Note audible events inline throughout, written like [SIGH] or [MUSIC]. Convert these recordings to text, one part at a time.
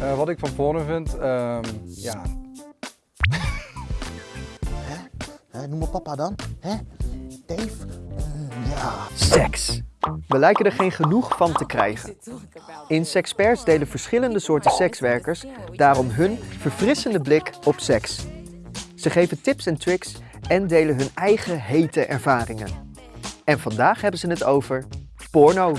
Eh, wat ik van porno vind, ehm, ja, Hè, noem me papa dan. Hè? Dave? Mm, ja. Seks. We lijken er geen genoeg van te krijgen. In Sexperts delen verschillende soorten sekswerkers daarom hun verfrissende blik op seks. Ze geven tips en tricks en delen hun eigen hete ervaringen. En vandaag hebben ze het over porno.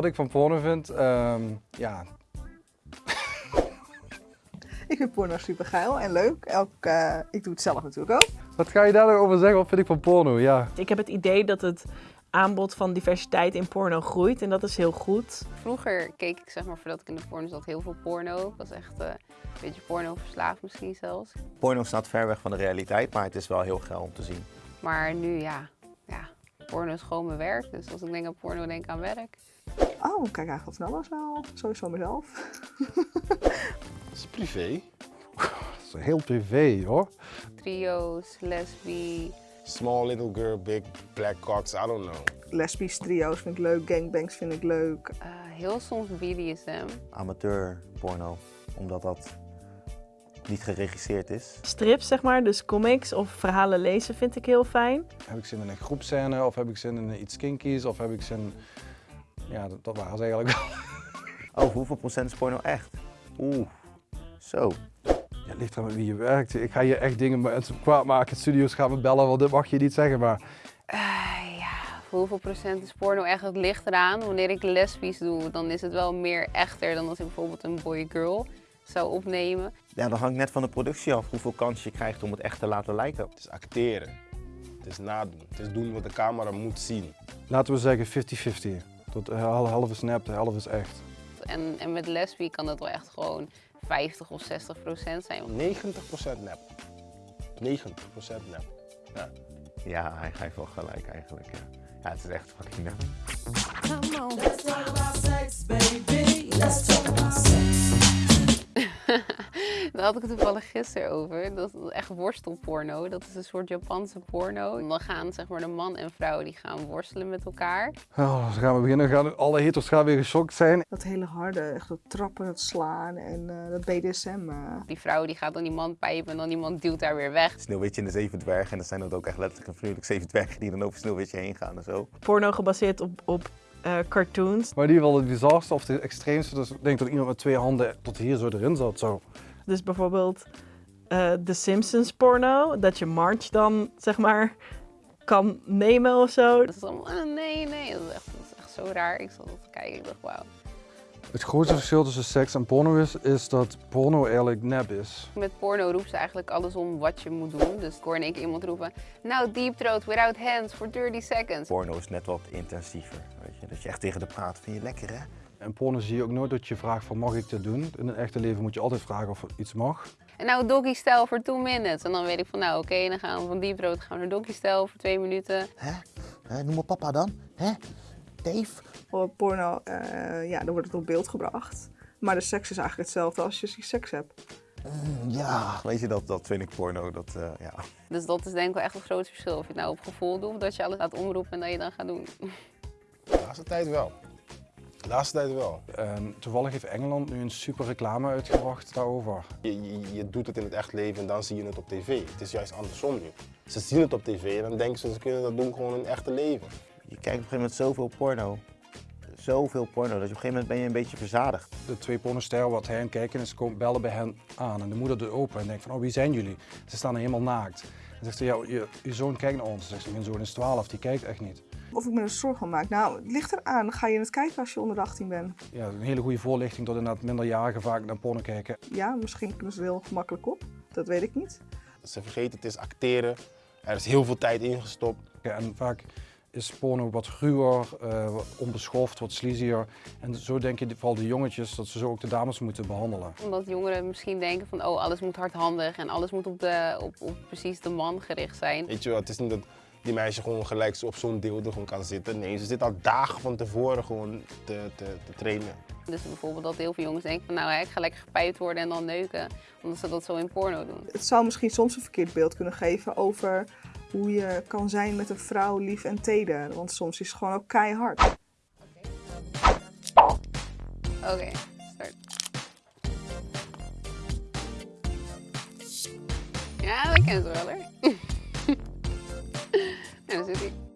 Wat ik van porno vind, ehm, ja, Ik vind porno super geil en leuk. Elk, eh, ik doe het zelf natuurlijk ook. wat ga je daar nou over zeggen? Wat vind ik van porno? Ja, Ik heb het idee dat het aanbod van diversiteit in porno groeit en dat is heel goed. Vroeger keek ik, zeg maar, voordat ik in de porno zat, heel veel porno. Ik was echt eh, een beetje porno verslaafd misschien zelfs. Porno staat ver weg van de realiteit, maar het is wel heel geil om te zien. Maar nu, ja, ja, porno is gewoon mijn werk. Dus als ik denk aan porno, denk ik aan werk. Oh, ik kijk eigenlijk van alles wel. Sowieso mezelf. Dat is privé. dat is heel privé hoor. Trio's, lesbi. Small little girl, big black cocks, I don't know. Lesbisch trio's vind ik leuk. Gangbangs vind ik leuk. eh, heel soms BDSM. Amateur porno, omdat dat niet geregisseerd is. Strips, zeg maar, dus comics of verhalen lezen vind ik heel fijn. Heb ik zin in een groepscène of heb ik zin in iets kinkies of heb ik zin... Ja, dat, dat waren ze eigenlijk wel. [LAUGHS] Oh, hoeveel procent is porno echt? Oeh, zo. Ja, het ligt er met wie je werkt. Ik ga hier echt dingen kwaad maken. Studio's gaan me bellen, want dit mag je niet zeggen. Maar Eh, ja, voor hoeveel procent is porno echt? Het ligt eraan. Wanneer ik lesbisch doe, dan is het wel meer echter dan als ik bijvoorbeeld een boy-girl zou opnemen. Ja, dat hangt net van de productie af, hoeveel kans je krijgt om het echt te laten lijken. Het is acteren. Het is nadoen. Het is doen wat de camera moet zien. laten we zeggen 50-50. Tot helft is nep, de helft is echt. En, en met lesbi kan dat wel echt gewoon 50 of 60 procent zijn. 90% nep. 90% nep. Ja. Ja, hij heeft wel gelijk eigenlijk. Ja, ja het is echt fucking nep. Daar had ik het toevallig gisteren over. Dat is echt worstelporno. Dat is een soort Japanse porno. En dan gaan zeg maar de man en vrouw die gaan worstelen met elkaar. Oh, dan gaan we beginnen. Gaan, alle haters gaan weer geschokt zijn. Dat hele harde, echt dat trappen, dat slaan en eh, dat BDSM. eh. Die vrouw die gaat dan die man pijpen en dan die man duwt haar weer weg. Sneeuwwitje en de zeven dwergen. En dan zijn dat ook echt letterlijk en vriendelijk zeven dwergen die dan over Sneeuwwitje heen gaan en zo. Porno gebaseerd op, op eh, cartoons. Maar in ieder geval het bizarste of de extreemste. Dus ik denk dat iemand met twee handen tot hier zo erin zat. Zo. Dus bijvoorbeeld eh The Simpsons porno, dat je Marge dan zeg maar kan nemen of zo. Dat is allemaal, ah, nee, nee. Dat is, echt, dat is echt zo raar. Ik zat dat te kijken. Ik dacht, wauw. Het grootste verschil tussen seks en porno is, is dat porno eigenlijk nep is. Met porno roept ze eigenlijk alles om wat je moet doen. Dus ik hoor in één keer iemand roepen, nou deep throat without hands for 30 seconds. Porno is net wat intensiever, weet je. Dat je echt tegen de praat, vind je lekker hè? En porno zie je ook nooit dat je vraagt van mag ik dit doen? In het echte leven moet je altijd vragen of iets mag. En nou doggy style voor 2 minutes. En dan weet ik van, nou oké, dan gaan we van deep throat gaan we naar doggy style voor 2 minuten. Hè? Hè, noem me papa dan. Hè? Dave? Voor porno, eh, ja, dan wordt het op beeld gebracht. Maar de seks is eigenlijk hetzelfde als je seks hebt. Mm, ja, weet je, dat, dat vind ik porno. Dat, eh, ja. Dus dat is denk ik wel echt een groot verschil. Of je het nou op gevoel doet, of dat je alles laat omroepen en dat je dan gaat doen. De laatste tijd wel. De laatste tijd wel. En toevallig heeft Engeland nu een super reclame uitgebracht daarover. Je, je, je doet het in het echt leven en dan zie je het op tv. Het is juist andersom nu. Ze zien het op tv en dan denken ze, ze kunnen dat doen gewoon in het echte leven. Je kijkt op een gegeven moment zoveel porno. Zoveel porno, dat je op een gegeven moment ben je een beetje verzadigd. De twee pornosterren wat hij aan het kijken is, komen bellen bij hen aan. En de moeder doet open en denkt van, oh wie zijn jullie? Ze staan er helemaal naakt. En zegt ze, ja, je, je zoon kijkt naar ons. Zegt ze, mijn zoon is 12, die kijkt echt niet. Of ik me er zorgen van maak. Nou, het ligt eraan. Ga je het kijken als je onder de 18 bent? Ja, een hele goede voorlichting dat inderdaad minderjarigen vaak naar porno kijken. Ja, misschien kunnen ze er heel gemakkelijk op. Dat weet ik niet. Ze vergeten, het is acteren. Er is heel veel tijd ingestopt. En vaak is porno wat ruwer, eh, wat onbeschoft, wat sleazier. En zo denken vooral de jongetjes dat ze zo ook de dames moeten behandelen. Omdat jongeren misschien denken van, oh alles moet hardhandig en alles moet op, de, op, op precies de man gericht zijn. Weet je wel, het is niet dat die meisje gewoon gelijk zo op zo'n deel er gewoon kan zitten. Nee, ze zit al dagen van tevoren gewoon te, te, te trainen. Dus bijvoorbeeld dat heel veel jongens denken van, nou hè, ik ga lekker gepijpt worden en dan neuken. Omdat ze dat zo in porno doen. Het zou misschien soms een verkeerd beeld kunnen geven over hoe je kan zijn met een vrouw lief en teder. Want soms is het gewoon ook keihard. Oké, start. Ja, dat ken ze wel hoor. en dan hij.